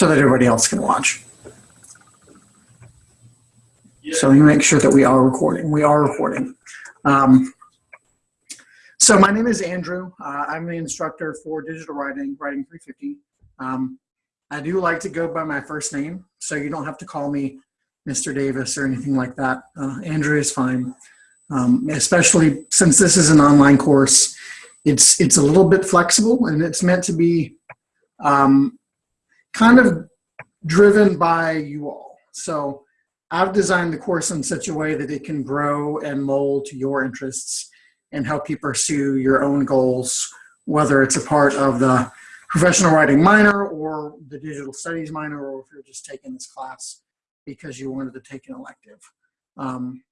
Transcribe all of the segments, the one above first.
so that everybody else can watch. So me make sure that we are recording. We are recording. Um, so my name is Andrew. Uh, I'm the instructor for digital writing, Writing 350. Um, I do like to go by my first name, so you don't have to call me Mr. Davis or anything like that. Uh, Andrew is fine, um, especially since this is an online course. It's it's a little bit flexible, and it's meant to be um, kind of driven by you all. So I've designed the course in such a way that it can grow and mold to your interests and help you pursue your own goals, whether it's a part of the professional writing minor or the digital studies minor, or if you're just taking this class because you wanted to take an elective. Um,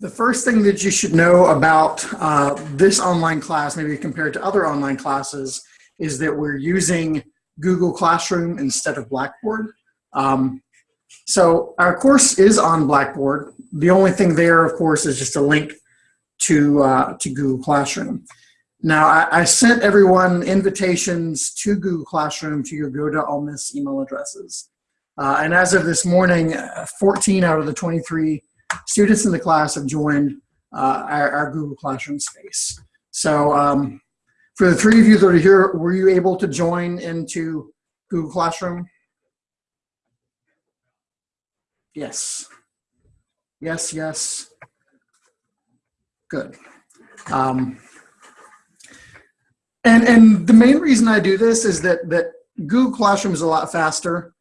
the first thing that you should know about uh, this online class, maybe compared to other online classes, is that we're using Google Classroom instead of Blackboard. Um, so our course is on Blackboard. The only thing there, of course, is just a link to, uh, to Google Classroom. Now, I, I, sent everyone invitations to Google Classroom to your Go to Ole Miss email addresses. Uh, and as of this morning, uh, 14 out of the 23 students in the class have joined uh, our, our, Google Classroom space. So um, for the three of you that are here, were you able to join into Google Classroom? Yes. Yes, yes. Good. Um, and, and the main reason I do this is that, that Google Classroom is a lot faster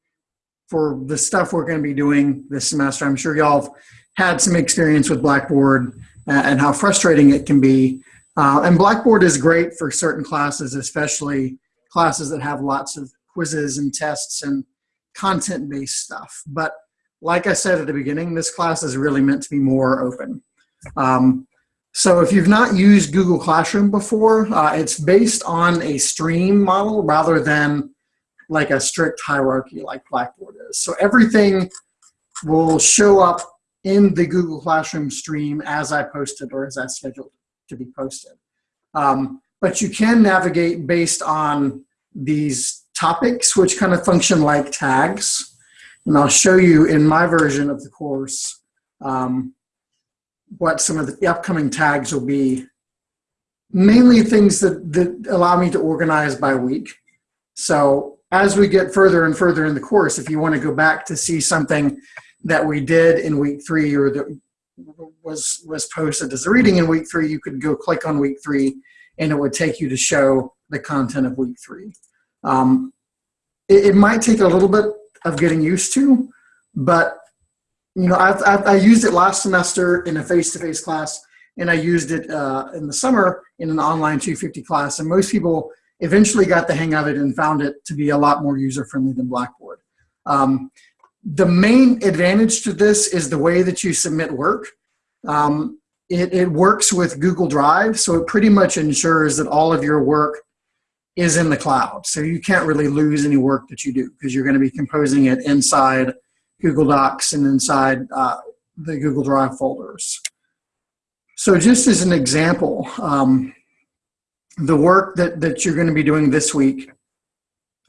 for the stuff we're going to be doing this semester. I'm sure y'all have had some experience with Blackboard and how frustrating it can be. Uh, and Blackboard is great for certain classes, especially classes that have lots of quizzes and tests and content-based stuff. But like I said at the beginning, this class is really meant to be more open. Um, so if you've not used Google Classroom before, uh, it's based on a stream model rather than like a strict hierarchy like Blackboard is. So everything will show up in the Google Classroom stream as I posted or as I scheduled to be posted. Um, but you can navigate based on these topics, which kind of function like tags. And I'll show you in my version of the course um, what some of the upcoming tags will be. Mainly things that, that allow me to organize by week. So as we get further and further in the course, if you want to go back to see something that we did in week three or that was was posted as a reading in week three, you could go click on week three and it would take you to show the content of week three. Um, it, it, might take a little bit of getting used to, but you know, I've, I've, i used it last semester in a face-to-face -face class and I used it uh, in the summer in an online 250 class. And most people eventually got the hang of it and found it to be a lot more user-friendly than Blackboard. Um, the main advantage to this is the way that you submit work. Um, it, it works with Google Drive, so it pretty much ensures that all of your work is in the cloud. So you can't really lose any work that you do because you're going to be composing it inside Google Docs and inside uh, the Google Drive folders. So just as an example, um, the work that, that you're going to be doing this week,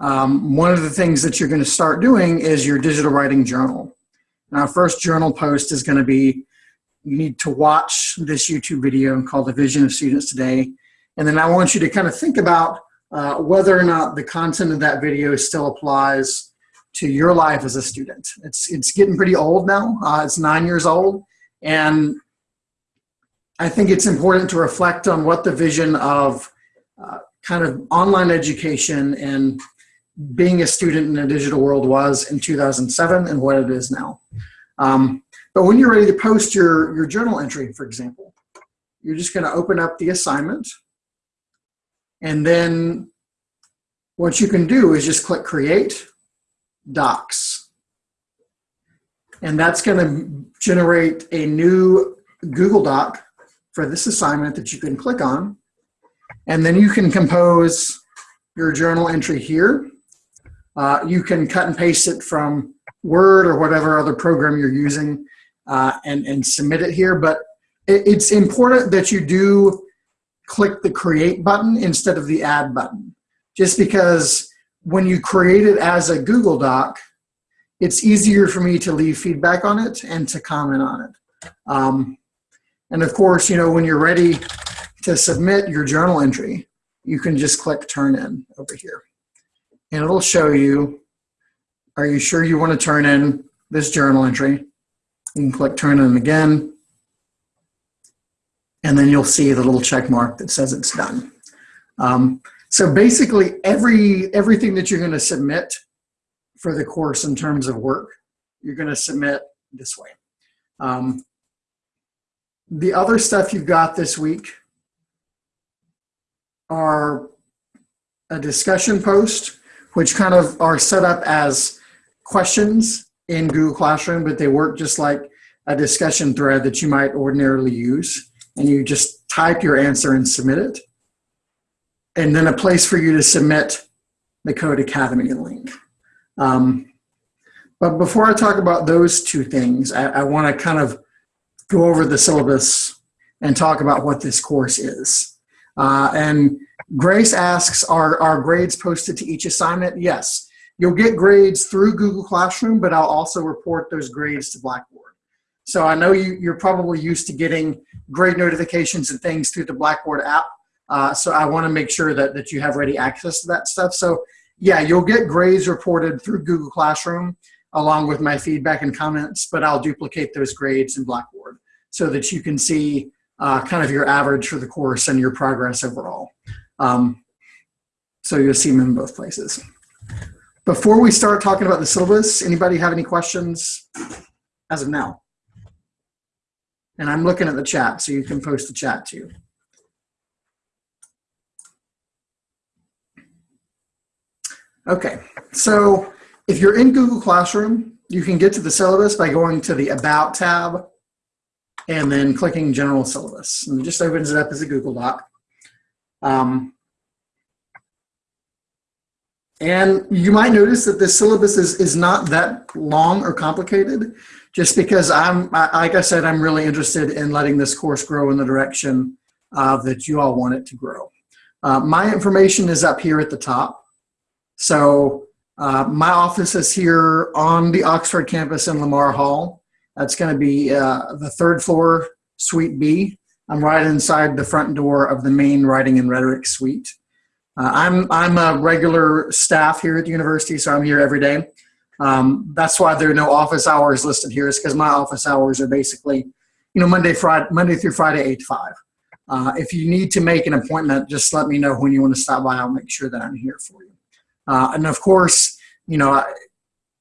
um, one of the things that you're going to start doing is your digital writing journal. Now, first journal post is going to be, you need to watch this YouTube video called The Vision of Students Today. And then I want you to kind of think about uh, whether or not the content of that video still applies to your life as a student. It's, it's getting pretty old now. Uh, it's nine years old. And I think it's important to reflect on what the vision of uh, kind of online education and being a student in a digital world was in 2007 and what it is now. Um, but when you're ready to post your, your journal entry, for example, you're just going to open up the assignment. And then what you can do is just click Create, Docs. And that's going to generate a new Google Doc for this assignment that you can click on. And then you can compose your journal entry here. Uh, you can cut and paste it from Word or whatever other program you're using uh, and, and submit it here. But it, it's important that you do click the create button instead of the add button. Just because when you create it as a Google Doc, it's easier for me to leave feedback on it and to comment on it. Um, and of course, you know, when you're ready to submit your journal entry, you can just click turn in over here. And it'll show you, are you sure you want to turn in this journal entry? You can click turn in again. And then you'll see the little check mark that says it's done. Um, so basically every everything that you're going to submit for the course in terms of work, you're going to submit this way. Um, the other stuff you've got this week are a discussion post, which kind of are set up as questions in Google Classroom, but they work just like a discussion thread that you might ordinarily use. And you just type your answer and submit it. And then a place for you to submit the Codecademy link. Um, but before I talk about those two things, I, I want to kind of go over the syllabus and talk about what this course is. Uh, and Grace asks, are, are grades posted to each assignment? Yes. You'll get grades through Google Classroom, but I'll also report those grades to Blackboard. So I know you, you're probably used to getting grade notifications and things through the Blackboard app. Uh, so I want to make sure that, that you have ready access to that stuff. So yeah, you'll get grades reported through Google Classroom along with my feedback and comments, but I'll duplicate those grades in Blackboard so that you can see uh, kind of your average for the course and your progress overall. Um, so you'll see them in both places. Before we start talking about the syllabus, anybody have any questions as of now? And I'm looking at the chat, so you can post the chat too. Okay, so if you're in Google Classroom, you can get to the syllabus by going to the About tab and then clicking General Syllabus. And it just opens it up as a Google Doc. Um, and you might notice that the syllabus is, is not that long or complicated, just because I'm, like I said, I'm really interested in letting this course grow in the direction uh, that you all want it to grow. Uh, my information is up here at the top. So uh, my office is here on the Oxford campus in Lamar Hall. That's going to be uh, the third floor, Suite B. I'm right inside the front door of the main Writing and Rhetoric Suite. Uh, I'm, I'm a regular staff here at the university, so I'm here every day. Um, that's why there are no office hours listed here, is because my office hours are basically, you know, Monday, Friday, Monday through Friday, 8 to 5. Uh, if you need to make an appointment, just let me know when you want to stop by. I'll make sure that I'm here for you. Uh, and of course, you know, I,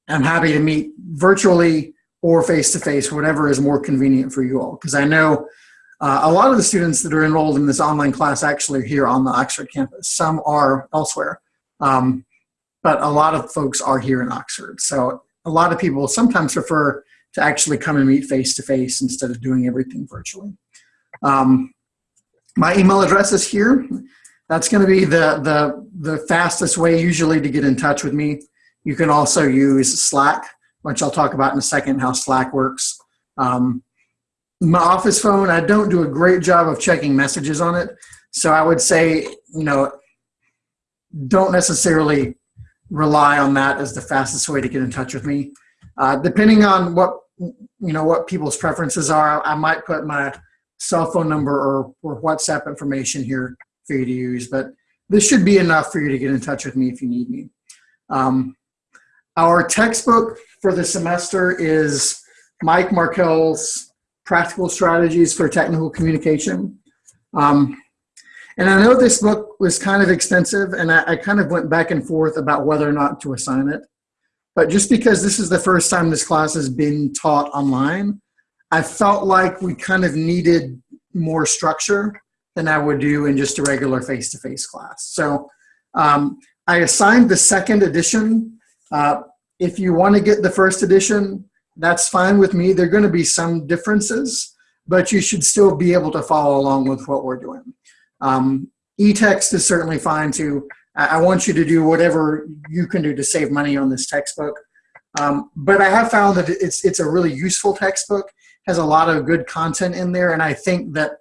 I'm happy to meet virtually or face-to-face, whatever is more convenient for you all. Because I know uh, a lot of the students that are enrolled in this online class actually are here on the Oxford campus. Some are elsewhere, um, but a lot of folks are here in Oxford. So a lot of people sometimes prefer to actually come and meet face-to-face -face instead of doing everything virtually. Um, my email address is here. That's going to be the, the, the fastest way usually to get in touch with me. You can also use Slack, which I'll talk about in a second, how Slack works. Um, my office phone, I don't do a great job of checking messages on it. So I would say, you know, don't necessarily rely on that as the fastest way to get in touch with me. Uh, depending on what, you know, what people's preferences are, I might put my cell phone number or, or WhatsApp information here for you to use, but this should be enough for you to get in touch with me if you need me. Um, our textbook for the semester is Mike Markel's Practical Strategies for Technical Communication. Um, and I know this book was kind of extensive and I, I kind of went back and forth about whether or not to assign it. But just because this is the first time this class has been taught online, I felt like we kind of needed more structure than I would do in just a regular face-to-face -face class. So um, I assigned the second edition. Uh, if you want to get the first edition, that's fine with me. There are going to be some differences, but you should still be able to follow along with what we're doing. Um, e-text is certainly fine too. I, want you to do whatever you can do to save money on this textbook. Um, but I have found that it's, it's a really useful textbook, has a lot of good content in there, and I think that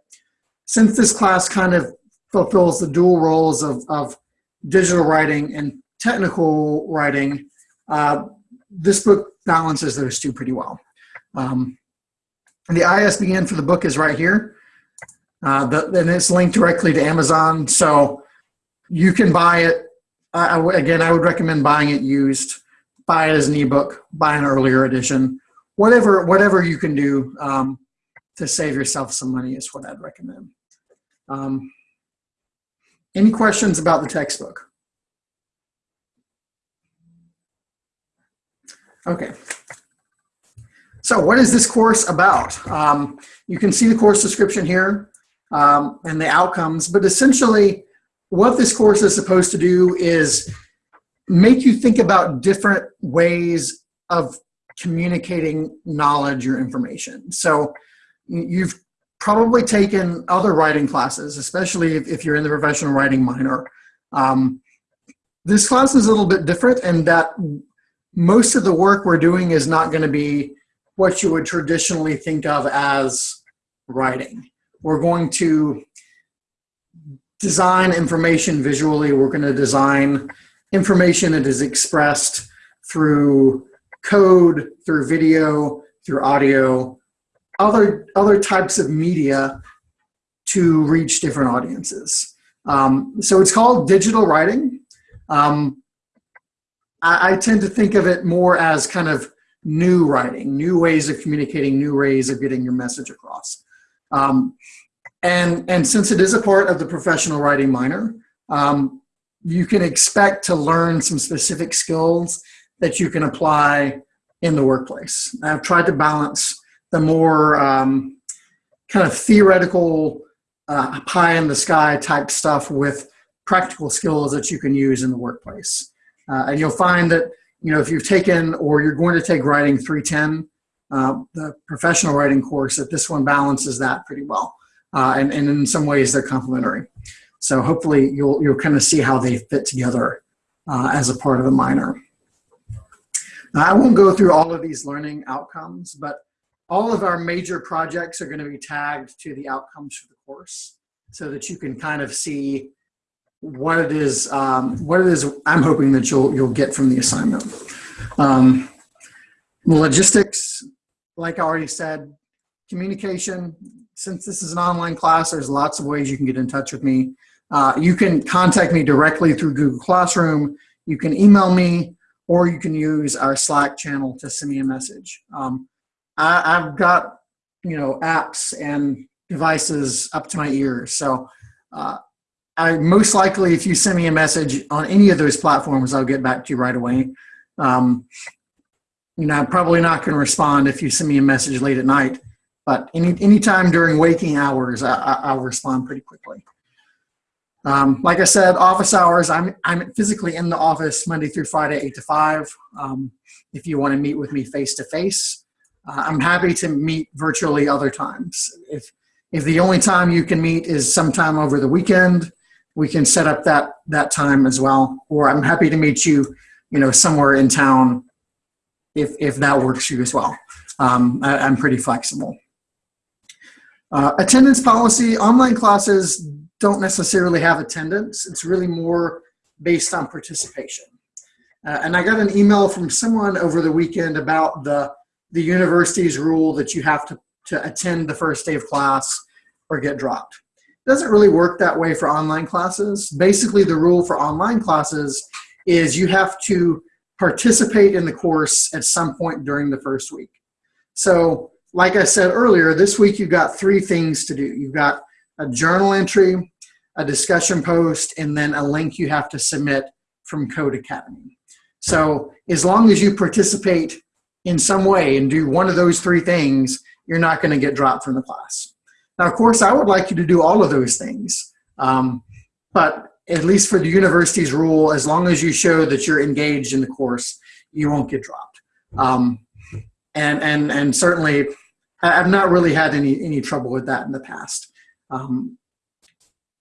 since this class kind of fulfills the dual roles of, of digital writing and technical writing, uh, this book balances those two pretty well. Um, the ISBN for the book is right here. Uh, the, and it's linked directly to Amazon. So you can buy it. Again, I would recommend buying it used. Buy it as an ebook. Buy an earlier edition. Whatever, whatever you can do um, to save yourself some money is what I'd recommend. Um, any questions about the textbook? Okay. So what is this course about? Um, you can see the course description here um, and the outcomes, but essentially what this course is supposed to do is make you think about different ways of communicating knowledge or information. So you've probably taken other writing classes, especially if, if you're in the professional writing minor. Um, this class is a little bit different in that most of the work we're doing is not going to be what you would traditionally think of as writing. We're going to design information visually. We're going to design information that is expressed through code, through video, through audio, other, other types of media to reach different audiences. Um, so it's called digital writing. Um, I, I tend to think of it more as kind of new writing, new ways of communicating, new ways of getting your message across. Um, and, and since it is a part of the professional writing minor, um, you can expect to learn some specific skills that you can apply in the workplace. I've tried to balance the more um, kind of theoretical uh, pie in the sky type stuff with practical skills that you can use in the workplace. Uh, and you'll find that, you know, if you've taken or you're going to take writing 310, uh, the professional writing course, that this one balances that pretty well. Uh, and, and in some ways they're complementary. So hopefully you'll, you'll kind of see how they fit together uh, as a part of the minor. Now, I won't go through all of these learning outcomes, but all of our major projects are going to be tagged to the outcomes for the course so that you can kind of see what it is um, what it is I'm hoping that you'll you'll get from the assignment. Um, logistics, like I already said, communication. Since this is an online class, there's lots of ways you can get in touch with me. Uh, you can contact me directly through Google Classroom. You can email me, or you can use our Slack channel to send me a message. Um, I, have got you know apps and devices up to my ears, so uh, I most likely, if you send me a message on any of those platforms, I'll get back to you right away. Um, you know, I'm probably not going to respond if you send me a message late at night, but any anytime during waking hours, I, will respond pretty quickly. Um, like I said, office hours, I'm, I'm physically in the office Monday through Friday, 8 to 5. Um, if you want to meet with me face to face, uh, I'm happy to meet virtually other times. If, if the only time you can meet is sometime over the weekend, we can set up that that time as well. Or I'm happy to meet you, you know, somewhere in town if if that works for you as well. Um, I, am pretty flexible. Uh, attendance policy, online classes don't necessarily have attendance. It's really more based on participation. Uh, and I got an email from someone over the weekend about the, the university's rule that you have to, to attend the first day of class or get dropped doesn't really work that way for online classes. Basically, the rule for online classes is you have to participate in the course at some point during the first week. So like I said earlier, this week you've got three things to do. You've got a journal entry, a discussion post, and then a link you have to submit from Codecademy. So as long as you participate in some way and do one of those three things, you're not going to get dropped from the class. Now, of course, I would like you to do all of those things, um, but at least for the university's rule, as long as you show that you're engaged in the course, you won't get dropped. Um, and, and, and certainly, I've not really had any, any trouble with that in the past. Um,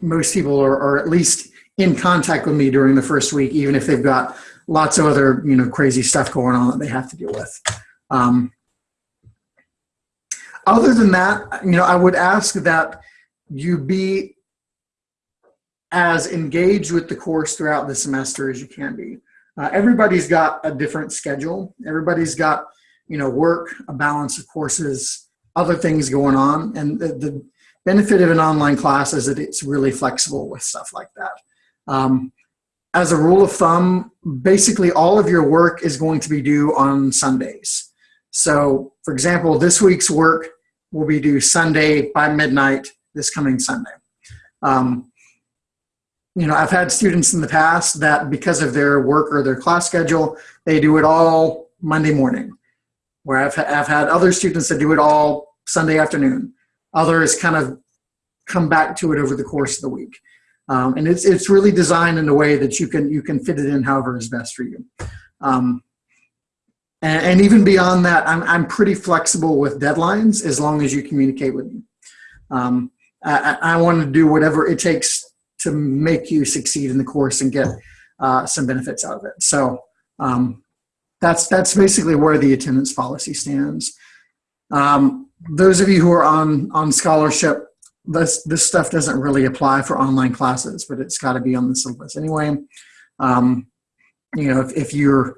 most people are, are at least in contact with me during the first week, even if they've got lots of other you know crazy stuff going on that they have to deal with. Um, other than that, you know, I would ask that you be as engaged with the course throughout the semester as you can be. Uh, everybody's got a different schedule. Everybody's got, you know, work, a balance of courses, other things going on. And the, the benefit of an online class is that it's really flexible with stuff like that. Um, as a rule of thumb, basically all of your work is going to be due on Sundays. So for example, this week's work will be due Sunday by midnight this coming Sunday. Um, you know, I've had students in the past that because of their work or their class schedule, they do it all Monday morning. Where I've, I've had other students that do it all Sunday afternoon. Others kind of come back to it over the course of the week. Um, and it's, it's really designed in a way that you can, you can fit it in however is best for you. Um, and, even beyond that, I'm, I'm pretty flexible with deadlines as long as you communicate with me. Um, I, I want to do whatever it takes to make you succeed in the course and get uh, some benefits out of it. So um, that's that's basically where the attendance policy stands. Um, those of you who are on on scholarship, this this stuff doesn't really apply for online classes, but it's got to be on the syllabus anyway. Um, you know, if, if you're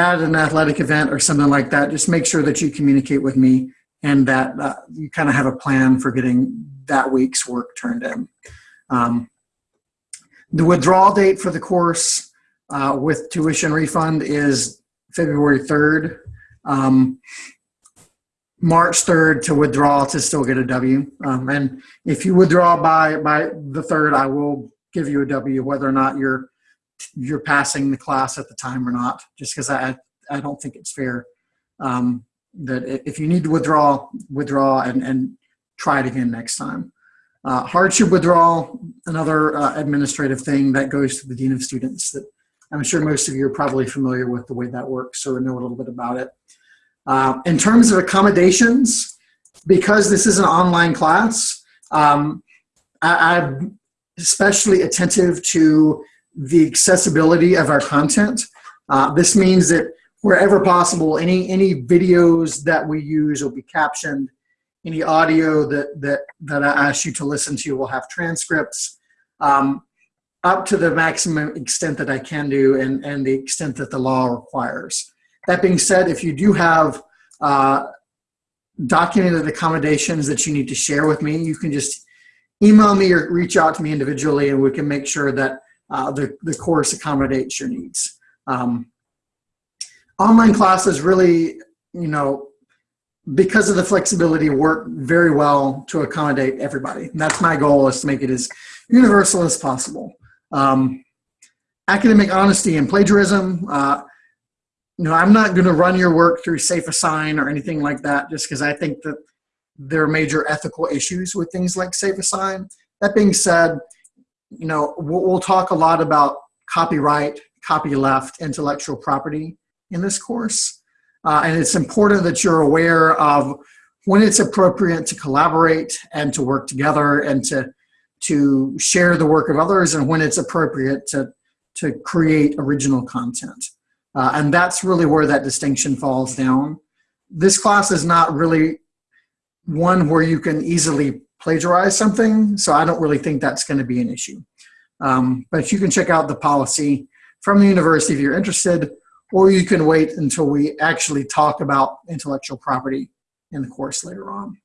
at an athletic event or something like that, just make sure that you communicate with me and that uh, you kind of have a plan for getting that week's work turned in. Um, the withdrawal date for the course uh, with tuition refund is February 3rd. Um, March 3rd to withdraw to still get a W. Um, and if you withdraw by, by the 3rd, I will give you a W, whether or not you're, you're passing the class at the time or not, just because I, I don't think it's fair. Um, that if you need to withdraw, withdraw and, and try it again next time. Uh, hardship withdrawal, another uh, administrative thing that goes to the Dean of Students that I'm sure most of you are probably familiar with the way that works or know a little bit about it. Uh, in terms of accommodations, because this is an online class, um, I, I'm especially attentive to the accessibility of our content. Uh, this means that wherever possible, any, any videos that we use will be captioned any audio that, that, that I ask you to listen to will have transcripts um, up to the maximum extent that I can do and, and the extent that the law requires. That being said, if you do have uh, documented accommodations that you need to share with me, you can just email me or reach out to me individually and we can make sure that uh, the, the course accommodates your needs. Um, online classes really, you know, because of the flexibility, work very well to accommodate everybody. And that's my goal is to make it as universal as possible. Um, academic honesty and plagiarism. Uh, you know, I'm not going to run your work through SafeAssign or anything like that, just because I think that there are major ethical issues with things like SafeAssign. That being said, you know, we'll, we'll talk a lot about copyright, copyleft, intellectual property in this course. Uh, and it's important that you're aware of when it's appropriate to collaborate and to work together and to, to share the work of others and when it's appropriate to, to create original content. Uh, and that's really where that distinction falls down. This class is not really one where you can easily plagiarize something, so I don't really think that's going to be an issue. Um, but you can check out the policy from the university if you're interested or you can wait until we actually talk about intellectual property in the course later on.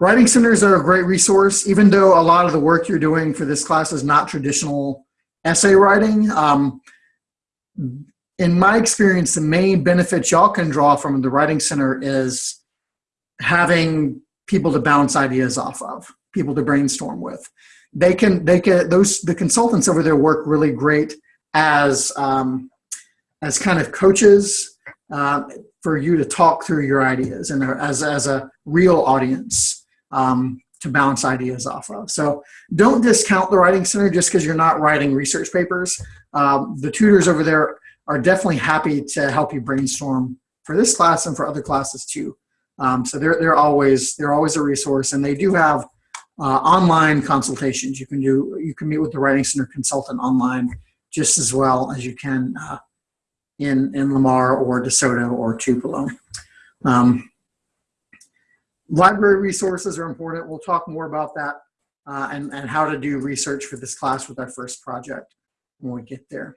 Writing centers are a great resource, even though a lot of the work you're doing for this class is not traditional essay writing. Um, in my experience, the main benefit y'all can draw from the Writing Center is having people to bounce ideas off of, people to brainstorm with. They can, they can, those, the consultants over there work really great as um, as kind of coaches uh, for you to talk through your ideas and as, as a real audience um, to bounce ideas off of. So don't discount the Writing Center just because you're not writing research papers. Um, the tutors over there are definitely happy to help you brainstorm for this class and for other classes too. Um, so they're, they're, always, they're always a resource and they do have uh, online consultations. You can do, you can meet with the Writing Center consultant online just as well as you can uh, in, in Lamar or DeSoto or Tupelo. Um, library resources are important. We'll talk more about that uh, and, and how to do research for this class with our first project when we get there.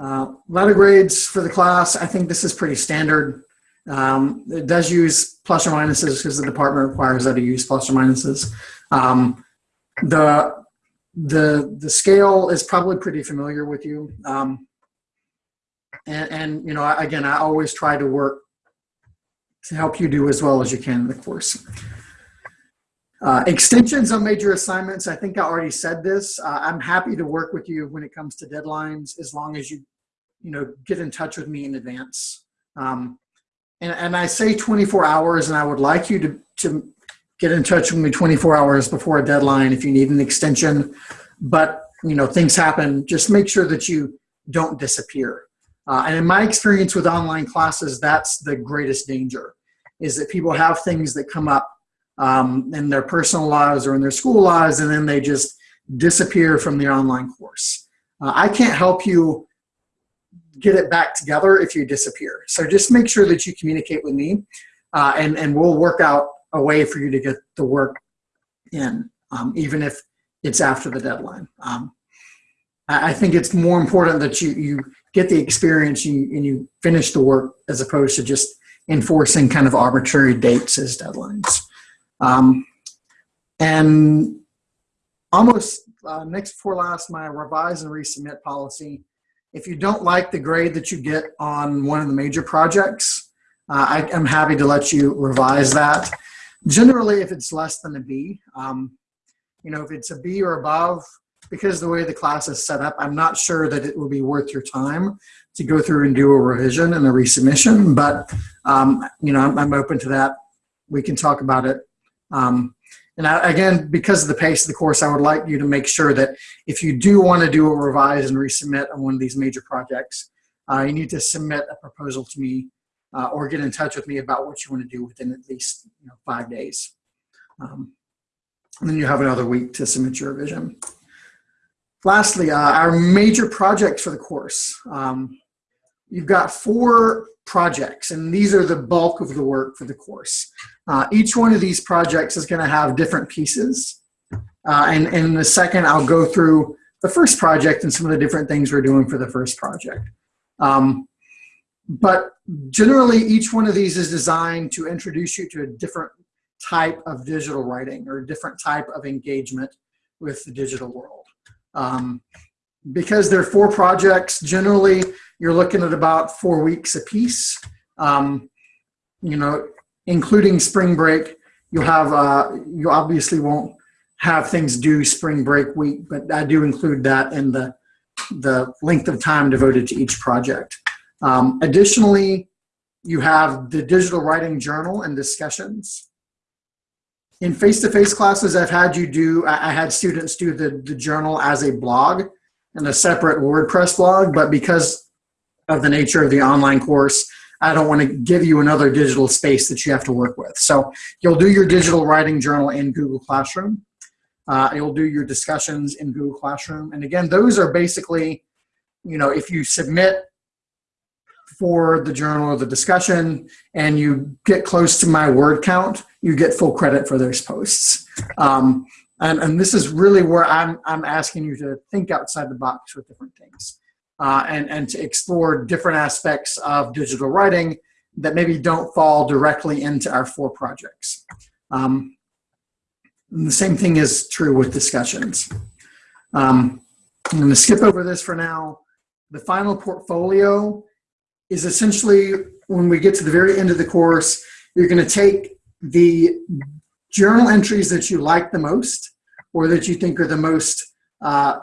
Uh, letter grades for the class, I think this is pretty standard. Um, it does use plus or minuses because the department requires that to use plus or minuses. Um, the the the scale is probably pretty familiar with you. Um, and, and you know, again, I always try to work to help you do as well as you can in the course. Uh, extensions on major assignments, I think I already said this. Uh, I'm happy to work with you when it comes to deadlines as long as you, you know, get in touch with me in advance. Um, and, and I say 24 hours and I would like you to, to get in touch with me 24 hours before a deadline if you need an extension. But, you know, things happen. Just make sure that you don't disappear. Uh, and in my experience with online classes, that's the greatest danger is that people have things that come up um, in their personal lives or in their school lives, and then they just disappear from the online course. Uh, I can't help you get it back together if you disappear. So just make sure that you communicate with me, uh, and, and we'll work out a way for you to get the work in, um, even if it's after the deadline. Um, I, think it's more important that you, you get the experience you, and you finish the work as opposed to just enforcing kind of arbitrary dates as deadlines. Um, and almost uh, next before last, my revise and resubmit policy. If you don't like the grade that you get on one of the major projects, uh, I, am happy to let you revise that. Generally, if it's less than a B, um, you know, if it's a B or above, because the way the class is set up, I'm not sure that it will be worth your time to go through and do a revision and a resubmission, but, um, you know, I'm, I'm open to that. We can talk about it um, and I, again, because of the pace of the course, I would like you to make sure that if you do want to do a revise and resubmit on one of these major projects, uh, you need to submit a proposal to me uh, or get in touch with me about what you want to do within at least you know, five days. Um, and then you have another week to submit your revision. Lastly, uh, our major projects for the course. Um, you've got four projects, and these are the bulk of the work for the course. Uh, each one of these projects is going to have different pieces. Uh, and, and in a second, I'll go through the first project and some of the different things we're doing for the first project. Um, but generally, each one of these is designed to introduce you to a different type of digital writing or a different type of engagement with the digital world. Um, because there are four projects, generally you're looking at about four weeks a piece. Um, you know, including spring break, you'll have, uh, you obviously won't have things due spring break week, but I do include that in the, the length of time devoted to each project. Um, additionally, you have the digital writing journal and discussions. In face-to-face -face classes, I've had you do, I had students do the, the journal as a blog and a separate WordPress blog, but because of the nature of the online course, I don't want to give you another digital space that you have to work with. So you'll do your digital writing journal in Google Classroom. Uh, you'll do your discussions in Google Classroom. And again, those are basically, you know, if you submit for the journal or the discussion and you get close to my word count, you get full credit for those posts. Um, and, and this is really where I'm, I'm asking you to think outside the box with different things uh, and, and to explore different aspects of digital writing that maybe don't fall directly into our four projects. Um, the same thing is true with discussions. Um, I'm going to skip over this for now. The final portfolio is essentially when we get to the very end of the course, you're going to take the journal entries that you like the most or that you think are the most uh,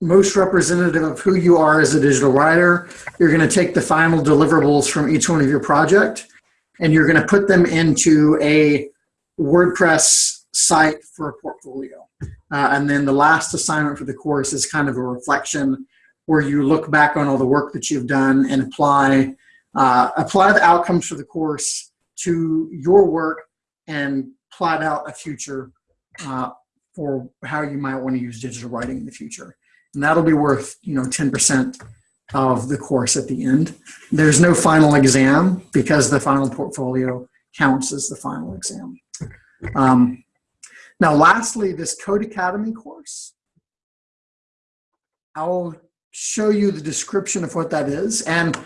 most representative of who you are as a digital writer. You're going to take the final deliverables from each one of your project and you're going to put them into a WordPress site for a portfolio. Uh, and then the last assignment for the course is kind of a reflection where you look back on all the work that you've done and apply uh, apply the outcomes for the course to your work and plot out a future uh, for how you might want to use digital writing in the future and that'll be worth you know 10% of the course at the end. There's no final exam because the final portfolio counts as the final exam. Um, now, lastly, this Codecademy course. I'll show you the description of what that is. And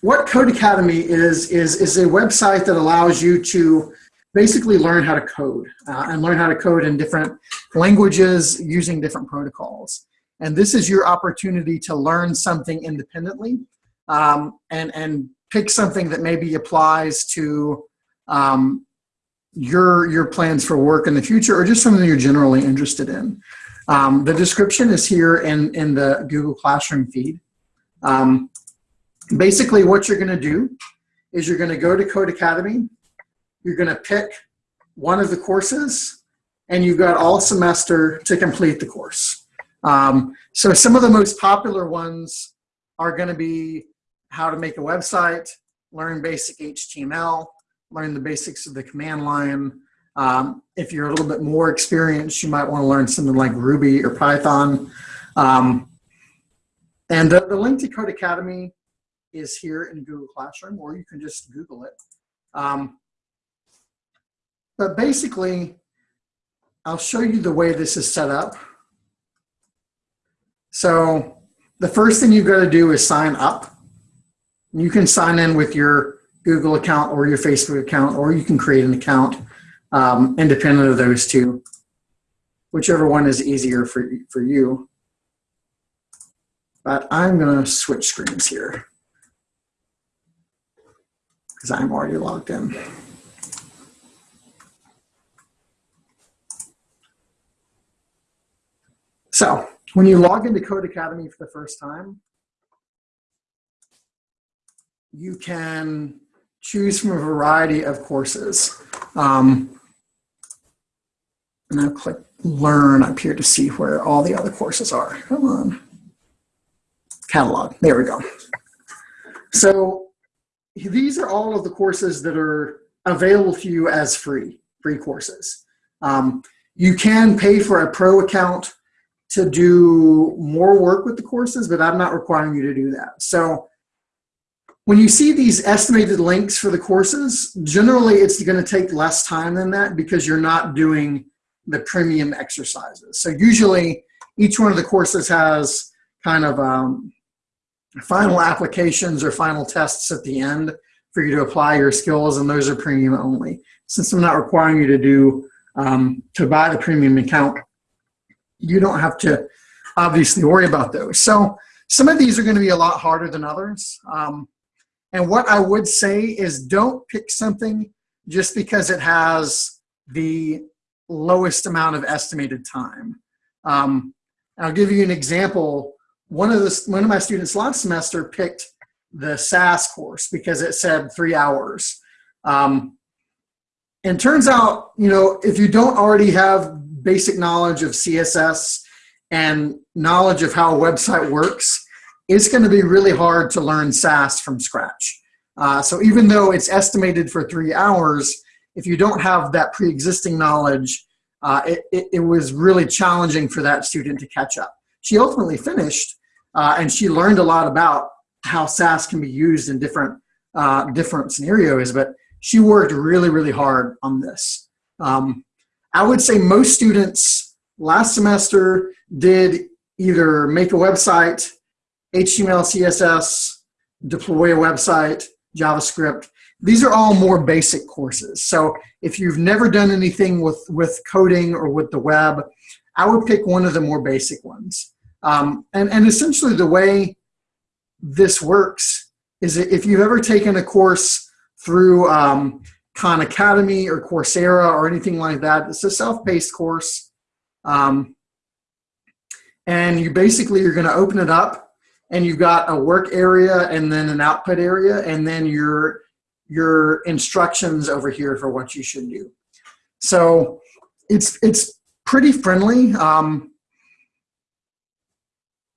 what Codecademy is, is, is a website that allows you to basically learn how to code uh, and learn how to code in different languages using different protocols. And this is your opportunity to learn something independently um, and, and pick something that maybe applies to um, your, your plans for work in the future or just something you're generally interested in. Um, the description is here in, in the Google Classroom feed. Um, basically what you're gonna do is you're gonna go to Codecademy, you're gonna pick one of the courses, and you've got all semester to complete the course. Um, so some of the most popular ones are gonna be how to make a website, learn basic HTML, learn the basics of the command line, um, if you're a little bit more experienced, you might want to learn something like Ruby or Python. Um, and the, the link to Codecademy is here in Google Classroom, or you can just Google it. Um, but basically, I'll show you the way this is set up. So the first thing you've got to do is sign up. You can sign in with your Google account or your Facebook account, or you can create an account um, independent of those two, whichever one is easier for, for you. But I'm going to switch screens here because I'm already logged in. So when you log into Codecademy for the first time, you can choose from a variety of courses. Um, and I'll click learn up here to see where all the other courses are. Come on. Catalog, there we go. So these are all of the courses that are available to you as free, free courses. Um, you can pay for a pro account to do more work with the courses, but I'm not requiring you to do that. So when you see these estimated links for the courses, generally it's going to take less time than that because you're not doing the premium exercises. So usually each one of the courses has kind of um, final applications or final tests at the end for you to apply your skills and those are premium only. Since I'm not requiring you to do, um, to buy the premium account, you don't have to obviously worry about those. So some of these are gonna be a lot harder than others. Um, and what I would say is don't pick something just because it has the lowest amount of estimated time. Um, I'll give you an example. One of the one of my students last semester picked the Sass course because it said three hours. Um, and turns out, you know, if you don't already have basic knowledge of CSS and knowledge of how a website works, it's going to be really hard to learn Sass from scratch. Uh, so even though it's estimated for three hours, if you don't have that pre-existing knowledge, uh, it, it, it, was really challenging for that student to catch up. She ultimately finished, uh, and she learned a lot about how Sass can be used in different, uh, different scenarios, but she worked really, really hard on this. Um, I would say most students last semester did either make a website, HTML, CSS, deploy a website, JavaScript, these are all more basic courses. So if you've never done anything with, with coding or with the web, I would pick one of the more basic ones. Um, and, and essentially the way this works is if you've ever taken a course through um, Khan Academy or Coursera or anything like that, it's a self-paced course. Um, and you basically, you're gonna open it up and you've got a work area and then an output area and then you're your instructions over here for what you should do. So it's, it's pretty friendly. Um,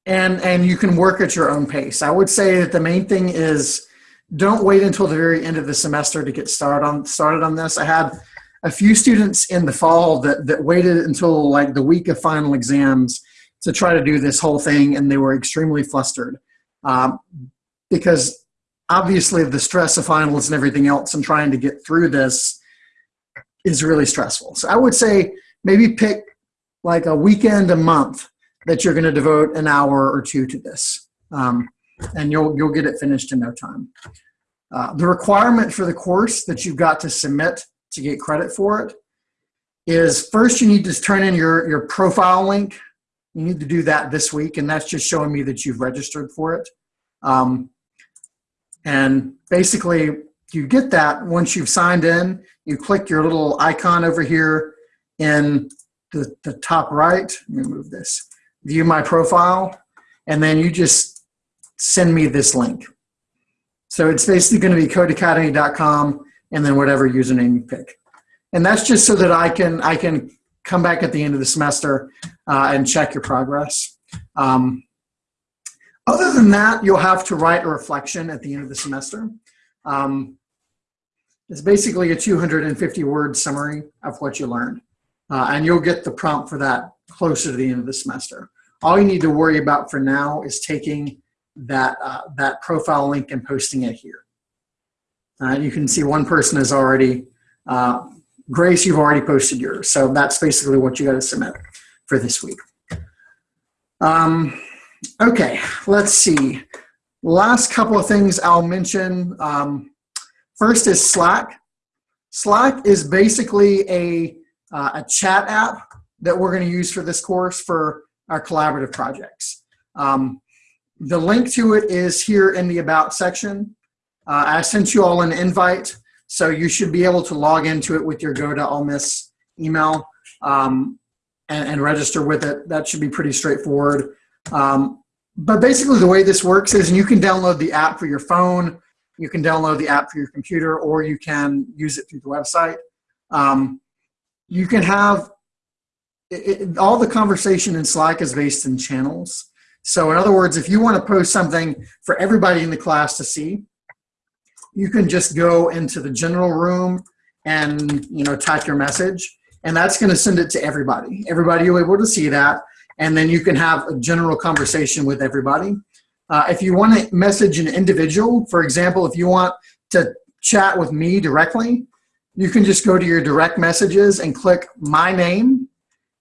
and, and you can work at your own pace. I would say that the main thing is don't wait until the very end of the semester to get started on, started on this. I had a few students in the fall that, that waited until like the week of final exams to try to do this whole thing and they were extremely flustered um, because obviously the stress of finals and everything else and trying to get through this is really stressful. So I would say maybe pick like a weekend a month that you're going to devote an hour or two to this. Um, and you'll, you'll get it finished in no time. Uh, the requirement for the course that you've got to submit to get credit for it is first you need to turn in your, your profile link. You need to do that this week, and that's just showing me that you've registered for it. Um, and basically, you get that once you've signed in, you click your little icon over here in the, the top right. Let me move this. View my profile, and then you just send me this link. So it's basically going to be codecademy.com and then whatever username you pick. And that's just so that I can I can come back at the end of the semester uh, and check your progress. Um, other than that, you'll have to write a reflection at the end of the semester. Um, it's basically a 250 word summary of what you learned. Uh, and you'll get the prompt for that closer to the end of the semester. All you need to worry about for now is taking that, uh, that profile link and posting it here. Uh, you can see one person has already, uh, Grace, you've already posted yours. So that's basically what you got to submit for this week. Um, Okay, let's see. Last couple of things I'll mention. Um, first is Slack. Slack is basically a, uh, a chat app that we're going to use for this course for our collaborative projects. Um, the link to it is here in the About section. Uh, I sent you all an invite, so you should be able to log into it with your Go to Ole Miss email um, and, and register with it. That should be pretty straightforward. Um, but basically the way this works is you can download the app for your phone, you can download the app for your computer, or you can use it through the website. Um, you can have, it, it, all the conversation in Slack is based in channels. So in other words, if you want to post something for everybody in the class to see, you can just go into the general room and you know type your message and that's going to send it to everybody. Everybody will be able to see that and then you can have a general conversation with everybody. Uh, if you want to message an individual, for example, if you want to chat with me directly, you can just go to your direct messages and click my name.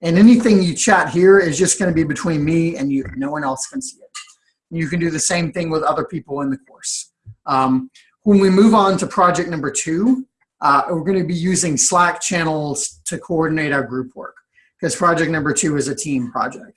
And anything you chat here is just going to be between me and you. No one else can see it. You can do the same thing with other people in the course. Um, when we move on to project number two, uh, we're going to be using Slack channels to coordinate our group work because project number two is a team project.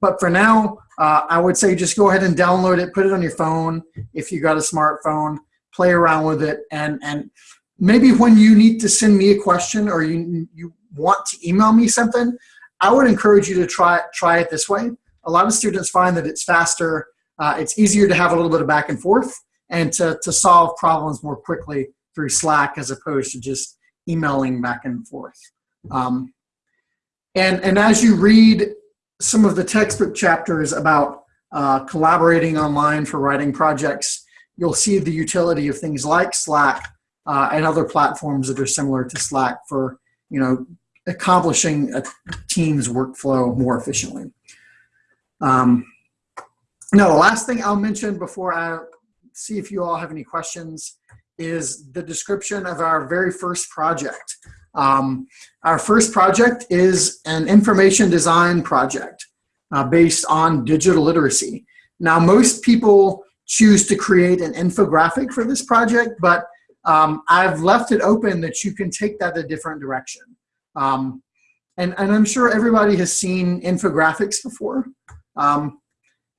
But for now, uh, I would say just go ahead and download it, put it on your phone if you got a smartphone, play around with it, and and maybe when you need to send me a question or you you want to email me something, I would encourage you to try try it this way. A lot of students find that it's faster, uh, it's easier to have a little bit of back and forth, and to to solve problems more quickly through Slack as opposed to just emailing back and forth. Um, and, and as you read some of the textbook chapters about uh, collaborating online for writing projects, you'll see the utility of things like Slack uh, and other platforms that are similar to Slack for you know accomplishing a team's workflow more efficiently. Um, now, the last thing I'll mention before I see if you all have any questions is the description of our very first project. Um, our first project is an information design project uh, based on digital literacy. Now, most people choose to create an infographic for this project, but um, I've left it open that you can take that a different direction. Um, and, and I'm sure everybody has seen infographics before. Um,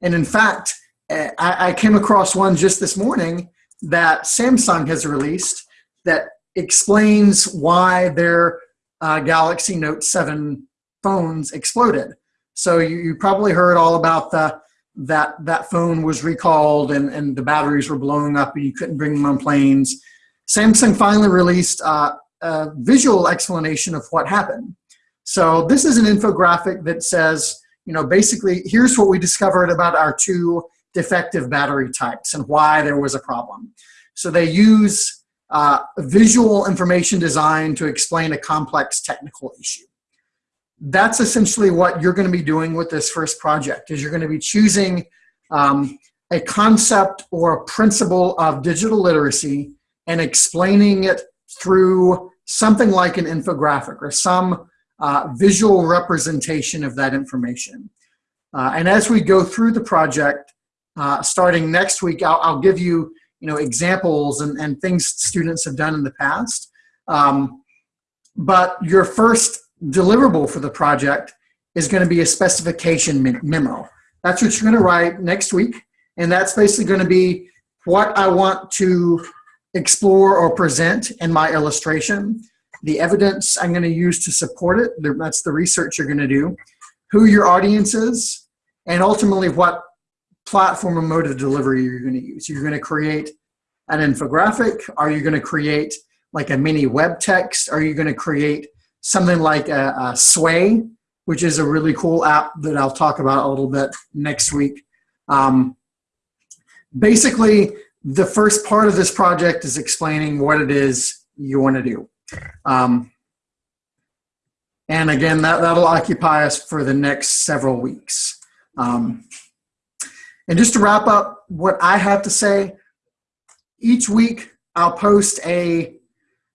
and in fact, I, I came across one just this morning that Samsung has released that explains why their uh, Galaxy Note 7 phones exploded. So you, you, probably heard all about the that that phone was recalled and, and the batteries were blowing up and you couldn't bring them on planes. Samsung finally released uh, a visual explanation of what happened. So this is an infographic that says, you know, basically, here's what we discovered about our two defective battery types and why there was a problem. So they use uh, visual information design to explain a complex technical issue. That's essentially what you're going to be doing with this first project is you're going to be choosing um, a concept or a principle of digital literacy and explaining it through something like an infographic or some uh, visual representation of that information. Uh, and as we go through the project, uh, starting next week, I'll, I'll, give you, you know, examples and, and things students have done in the past. Um, but your first deliverable for the project is going to be a specification memo. That's what you're going to write next week. And that's basically going to be what I want to explore or present in my illustration, the evidence I'm going to use to support it, that's the research you're going to do, who your audience is, and ultimately what platform and mode of delivery you're going to use. You're going to create an infographic. Are you going to create like a mini web text? Are you going to create something like a, a Sway, which is a really cool app that I'll talk about a little bit next week. Um, basically, the first part of this project is explaining what it is you want to do. Um, and again, that, that'll occupy us for the next several weeks. Um, and just to wrap up what I have to say, each week I'll post a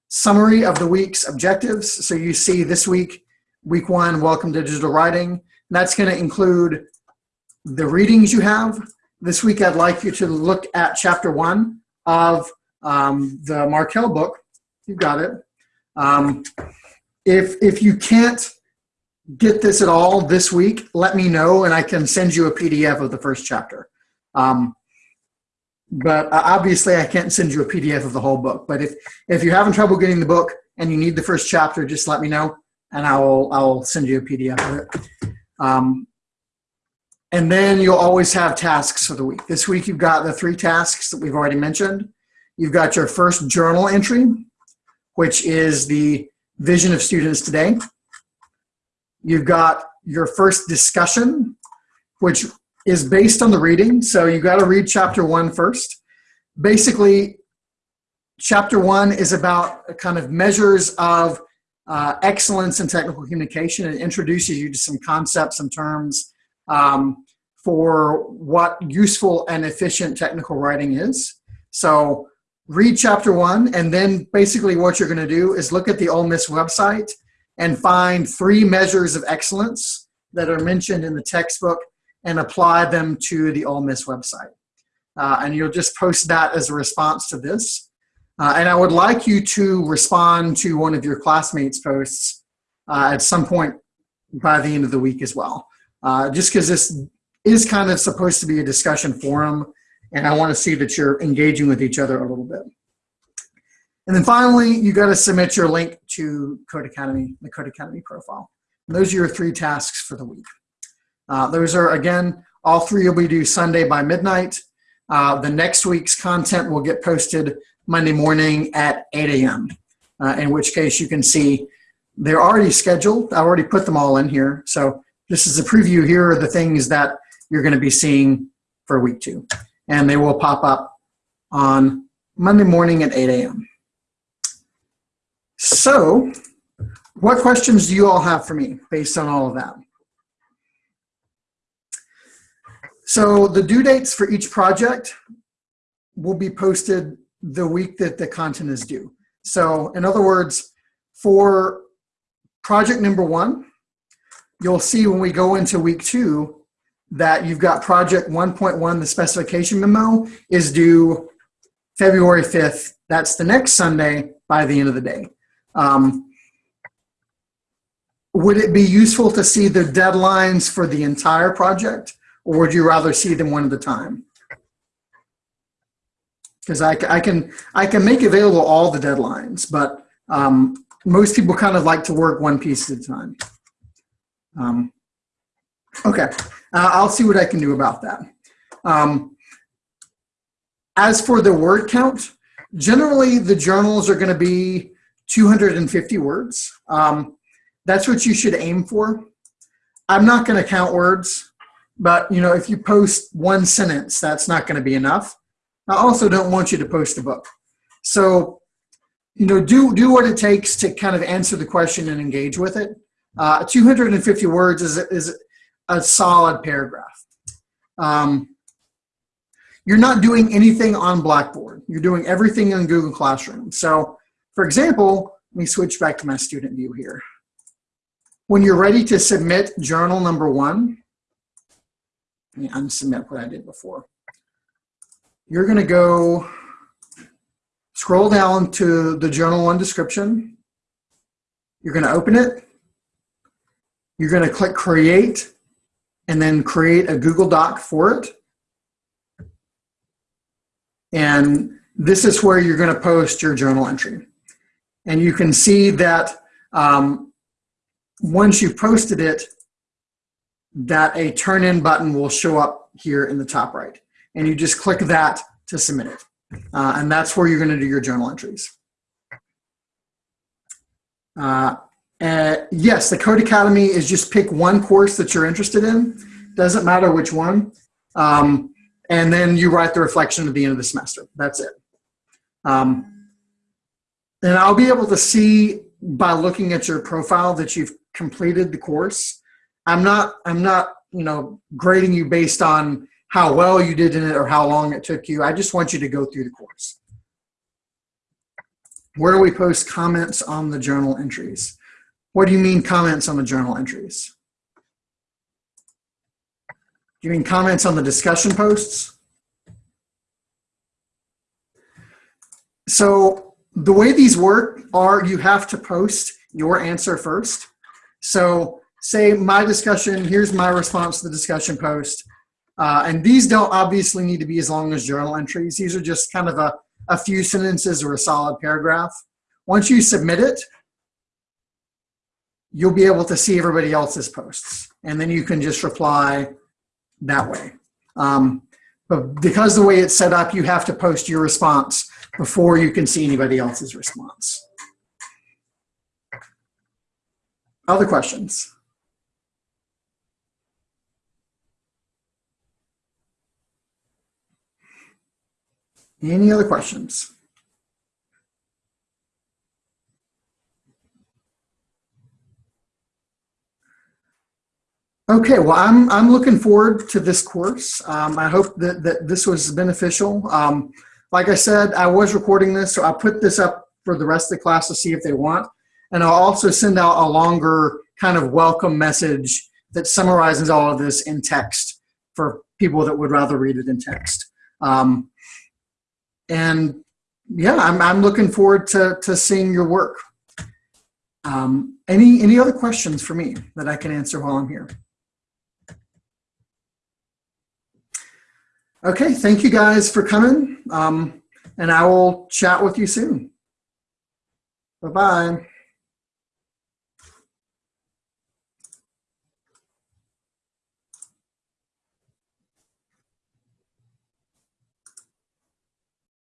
summary of the week's objectives. So you see this week, week one, welcome to digital writing. And that's going to include the readings you have. This week, I'd like you to look at chapter one of um, the Markel book. You've got it. Um, if, if you can't get this at all this week, let me know and I can send you a PDF of the first chapter. Um, but obviously I can't send you a PDF of the whole book. But if, if you're having trouble getting the book and you need the first chapter, just let me know and I will, I'll send you a PDF of it. Um, and then you'll always have tasks for the week. This week you've got the three tasks that we've already mentioned. You've got your first journal entry, which is the vision of students today. You've got your first discussion, which is based on the reading. So you got to read chapter one first. Basically, chapter one is about kind of measures of uh, excellence in technical communication It introduces you to some concepts and terms um, for what useful and efficient technical writing is. So read chapter one, and then basically what you're going to do is look at the Ole Miss website and find three measures of excellence that are mentioned in the textbook and apply them to the Ole Miss website. Uh, and you'll just post that as a response to this. Uh, and I would like you to respond to one of your classmates' posts uh, at some point by the end of the week as well. Uh, just because this is kind of supposed to be a discussion forum, and I want to see that you're engaging with each other a little bit. And then finally, you got to submit your link to Codecademy, the Codecademy profile. And those are your three tasks for the week. Uh, those are, again, all three will be due Sunday by midnight. Uh, the next week's content will get posted Monday morning at 8 a.m., uh, in which case you can see they're already scheduled. I already put them all in here. So this is a preview. Here are the things that you're going to be seeing for week two. And they will pop up on Monday morning at 8 a.m. So, what questions do you all have for me based on all of that? So the due dates for each project will be posted the week that the content is due. So in other words, for project number one, you'll see when we go into week two that you've got project 1.1, the specification memo is due February 5th. That's the next Sunday by the end of the day. Um, would it be useful to see the deadlines for the entire project or would you rather see them one at a time? Because I, I, can, I can make available all the deadlines, but um, most people kind of like to work one piece at a time. Um, okay, uh, I'll see what I can do about that. Um, as for the word count, generally the journals are going to be 250 words. Um, that's what you should aim for. I'm not going to count words, but you know, if you post one sentence, that's not going to be enough. I also don't want you to post a book. So, you know, do do what it takes to kind of answer the question and engage with it. Uh, 250 words is is a solid paragraph. Um, you're not doing anything on Blackboard. You're doing everything in Google Classroom. So, for example, let me switch back to my student view here. When you're ready to submit journal number one, let me unsubmit what I did before. you're going to go scroll down to the journal one description. You're going to open it. You're going to click create and then create a Google Doc for it. And this is where you're going to post your journal entry. And you can see that um, once you've posted it, that a turn in button will show up here in the top right. And you just click that to submit it. Uh, and that's where you're going to do your journal entries. Uh, uh, yes, the Codecademy is just pick one course that you're interested in. Doesn't matter which one. Um, and then you write the reflection at the end of the semester. That's it. Um, and I'll be able to see by looking at your profile that you've completed the course. I'm not, I'm not, you know, grading you based on how well you did in it or how long it took you. I just want you to go through the course. Where do we post comments on the journal entries? What do you mean comments on the journal entries? Do you mean comments on the discussion posts? So the way these work are you have to post your answer first. So say my discussion, here's my response to the discussion post. Uh, and these don't obviously need to be as long as journal entries. These are just kind of a, a few sentences or a solid paragraph. Once you submit it, you'll be able to see everybody else's posts. And then you can just reply that way. Um, but because the way it's set up, you have to post your response before you can see anybody else's response. Other questions? Any other questions? Okay, well, I'm, I'm looking forward to this course. Um, I hope that, that this was beneficial. Um, like I said, I was recording this, so I'll put this up for the rest of the class to see if they want. And I'll also send out a longer kind of welcome message that summarizes all of this in text for people that would rather read it in text. Um, and yeah, I'm, I'm looking forward to, to seeing your work. Um, any, any other questions for me that I can answer while I'm here? Okay, thank you guys for coming. Um, and I will chat with you soon. Bye-bye.